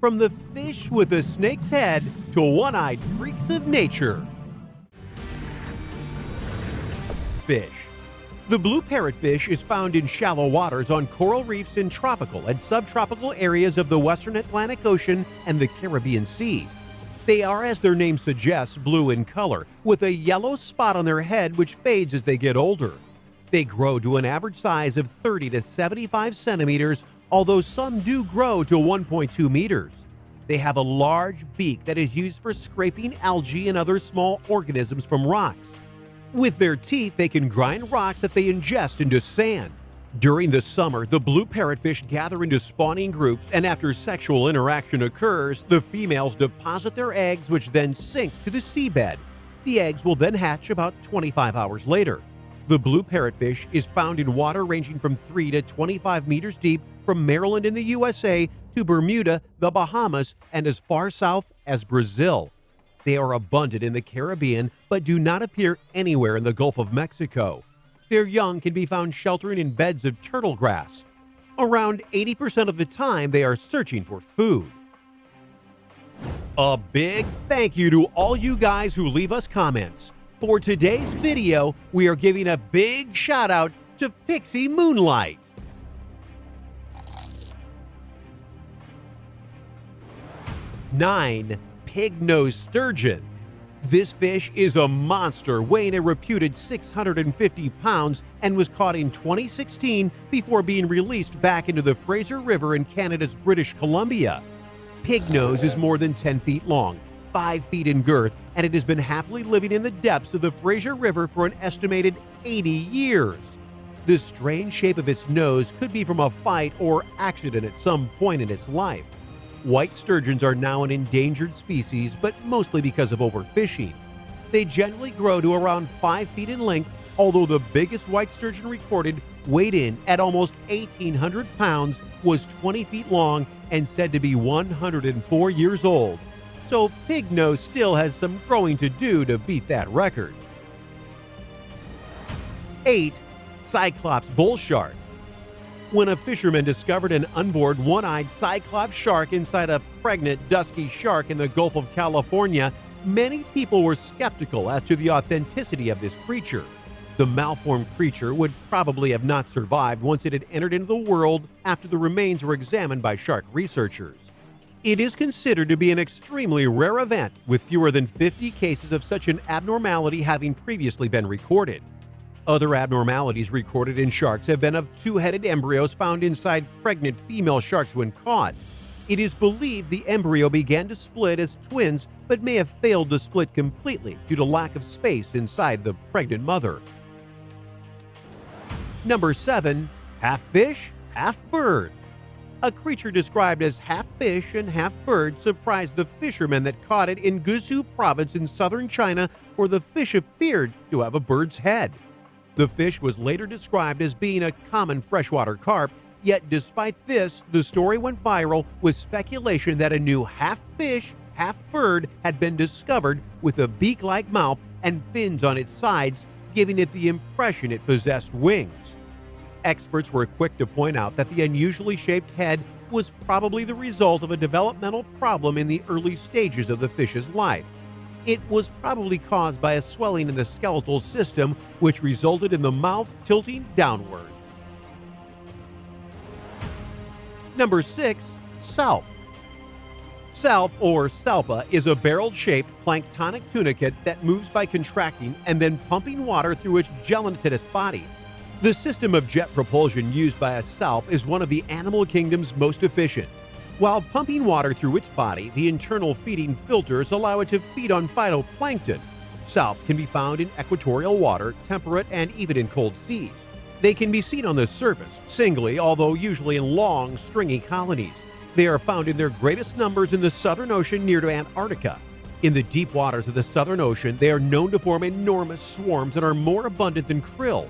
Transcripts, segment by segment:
From the fish with a snake's head to one-eyed freaks of nature. Fish. The blue parrotfish is found in shallow waters on coral reefs in tropical and subtropical areas of the western Atlantic Ocean and the Caribbean Sea. They are, as their name suggests, blue in color, with a yellow spot on their head which fades as they get older. They grow to an average size of 30 to 75 centimeters, although some do grow to 1.2 meters. They have a large beak that is used for scraping algae and other small organisms from rocks. With their teeth, they can grind rocks that they ingest into sand. During the summer, the blue parrotfish gather into spawning groups, and after sexual interaction occurs, the females deposit their eggs, which then sink to the seabed. The eggs will then hatch about 25 hours later. The blue parrotfish is found in water ranging from 3 to 25 meters deep from Maryland in the USA to Bermuda, the Bahamas, and as far south as Brazil. They are abundant in the Caribbean but do not appear anywhere in the Gulf of Mexico. Their young can be found sheltering in beds of turtle grass. Around 80% of the time, they are searching for food. A big thank you to all you guys who leave us comments. For today's video, we are giving a big shout out to Pixie Moonlight. 9. Pig-nosed sturgeon. This fish is a monster weighing a reputed 650 pounds and was caught in 2016 before being released back into the Fraser River in Canada's British Columbia. Pig nose is more than 10 feet long, 5 feet in girth, and it has been happily living in the depths of the Fraser River for an estimated 80 years. The strange shape of its nose could be from a fight or accident at some point in its life. White sturgeons are now an endangered species, but mostly because of overfishing. They generally grow to around 5 feet in length, although the biggest white sturgeon recorded, weighed in at almost 1,800 pounds, was 20 feet long and said to be 104 years old. So Pig Nose still has some growing to do to beat that record. 8. Cyclops Bull Shark when a fisherman discovered an unboard one-eyed cyclops shark inside a pregnant dusky shark in the Gulf of California, many people were skeptical as to the authenticity of this creature. The malformed creature would probably have not survived once it had entered into the world after the remains were examined by shark researchers. It is considered to be an extremely rare event, with fewer than 50 cases of such an abnormality having previously been recorded. Other abnormalities recorded in sharks have been of two-headed embryos found inside pregnant female sharks when caught. It is believed the embryo began to split as twins but may have failed to split completely due to lack of space inside the pregnant mother. Number 7. Half fish, half bird. A creature described as half fish and half bird surprised the fishermen that caught it in Guizhou province in southern China where the fish appeared to have a bird's head. The fish was later described as being a common freshwater carp, yet despite this, the story went viral with speculation that a new half fish, half bird had been discovered with a beak-like mouth and fins on its sides, giving it the impression it possessed wings. Experts were quick to point out that the unusually shaped head was probably the result of a developmental problem in the early stages of the fish's life. It was probably caused by a swelling in the skeletal system, which resulted in the mouth tilting downwards. Number 6. Salp Salp, or salpa, is a barrel-shaped planktonic tunicate that moves by contracting and then pumping water through its gelatinous body. The system of jet propulsion used by a salp is one of the animal kingdom's most efficient. While pumping water through its body, the internal feeding filters allow it to feed on phytoplankton. Salp can be found in equatorial water, temperate, and even in cold seas. They can be seen on the surface, singly, although usually in long, stringy colonies. They are found in their greatest numbers in the Southern Ocean near to Antarctica. In the deep waters of the Southern Ocean, they are known to form enormous swarms and are more abundant than krill.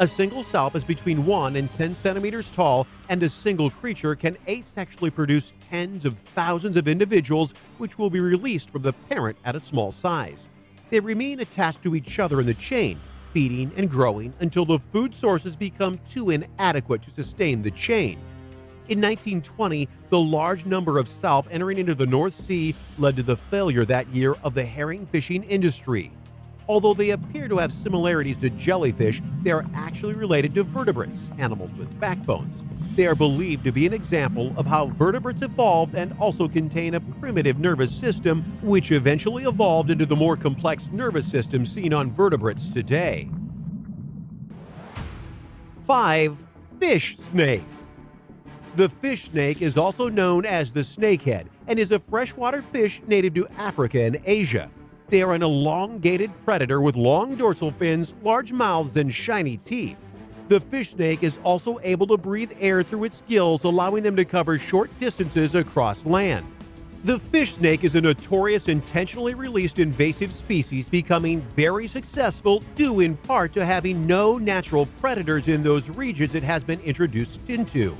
A single salp is between 1 and 10 centimeters tall, and a single creature can asexually produce tens of thousands of individuals, which will be released from the parent at a small size. They remain attached to each other in the chain, feeding and growing until the food sources become too inadequate to sustain the chain. In 1920, the large number of salp entering into the North Sea led to the failure that year of the herring fishing industry. Although they appear to have similarities to jellyfish, they are actually related to vertebrates, animals with backbones. They are believed to be an example of how vertebrates evolved and also contain a primitive nervous system, which eventually evolved into the more complex nervous system seen on vertebrates today. 5. Fish snake. The fish snake is also known as the snakehead and is a freshwater fish native to Africa and Asia. They are an elongated predator with long dorsal fins, large mouths, and shiny teeth. The fish snake is also able to breathe air through its gills, allowing them to cover short distances across land. The fish snake is a notorious intentionally released invasive species becoming very successful due in part to having no natural predators in those regions it has been introduced into.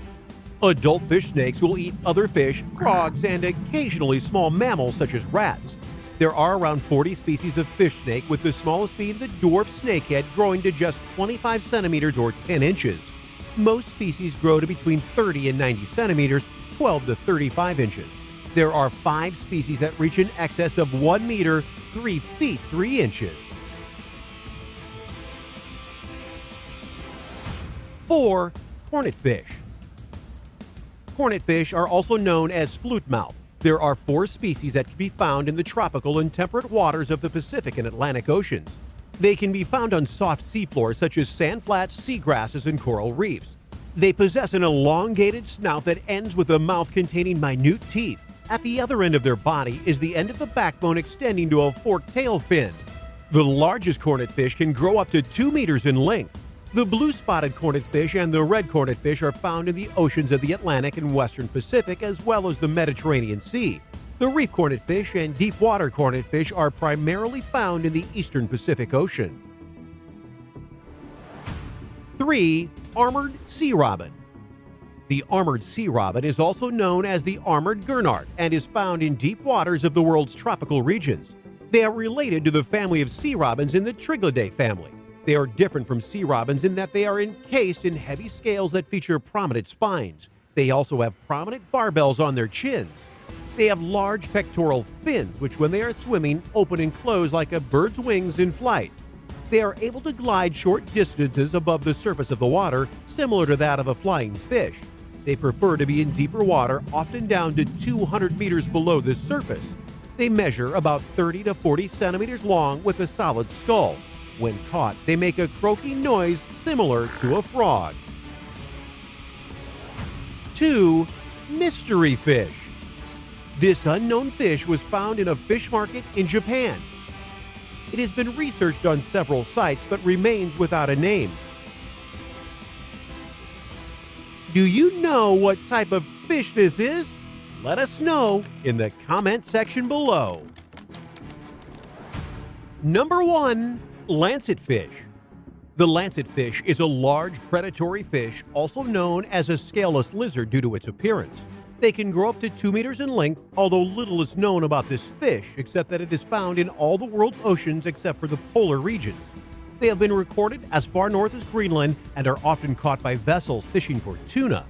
Adult fish snakes will eat other fish, frogs, and occasionally small mammals such as rats. There are around 40 species of fish snake, with the smallest being the dwarf snakehead growing to just 25 centimeters or 10 inches. Most species grow to between 30 and 90 centimeters, 12 to 35 inches. There are five species that reach in excess of 1 meter, 3 feet 3 inches. 4. Cornetfish Cornetfish are also known as flute mouth. There are four species that can be found in the tropical and temperate waters of the Pacific and Atlantic Oceans. They can be found on soft seafloors such as sand flats, seagrasses, and coral reefs. They possess an elongated snout that ends with a mouth containing minute teeth. At the other end of their body is the end of the backbone extending to a forked tail fin. The largest cornetfish can grow up to 2 meters in length. The blue-spotted cornetfish and the red cornetfish are found in the oceans of the Atlantic and Western Pacific as well as the Mediterranean Sea. The reef cornetfish and deep-water cornetfish are primarily found in the eastern Pacific Ocean. 3. Armored Sea Robin The armored sea robin is also known as the armored gurnard and is found in deep waters of the world's tropical regions. They are related to the family of sea robins in the Triglidae family. They are different from sea robins in that they are encased in heavy scales that feature prominent spines. They also have prominent barbels on their chins. They have large pectoral fins, which when they are swimming open and close like a bird's wings in flight. They are able to glide short distances above the surface of the water, similar to that of a flying fish. They prefer to be in deeper water, often down to 200 meters below the surface. They measure about 30 to 40 centimeters long with a solid skull. When caught, they make a croaking noise similar to a frog. 2. Mystery fish. This unknown fish was found in a fish market in Japan. It has been researched on several sites but remains without a name. Do you know what type of fish this is? Let us know in the comment section below. Number 1 Lancetfish. The lancetfish is a large predatory fish, also known as a scaleless lizard due to its appearance. They can grow up to 2 meters in length, although little is known about this fish except that it is found in all the world's oceans except for the polar regions. They have been recorded as far north as Greenland and are often caught by vessels fishing for tuna.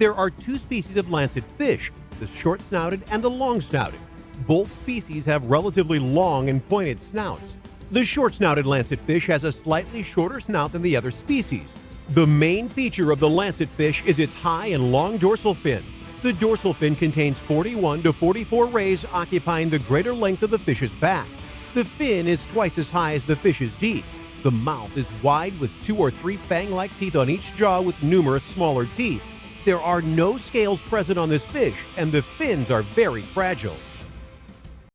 There are two species of lancet fish, the short-snouted and the long-snouted. Both species have relatively long and pointed snouts. The short-snouted lancetfish has a slightly shorter snout than the other species. The main feature of the lancetfish is its high and long dorsal fin. The dorsal fin contains 41 to 44 rays occupying the greater length of the fish's back. The fin is twice as high as the fish's is deep. The mouth is wide with two or three fang-like teeth on each jaw with numerous smaller teeth. There are no scales present on this fish, and the fins are very fragile.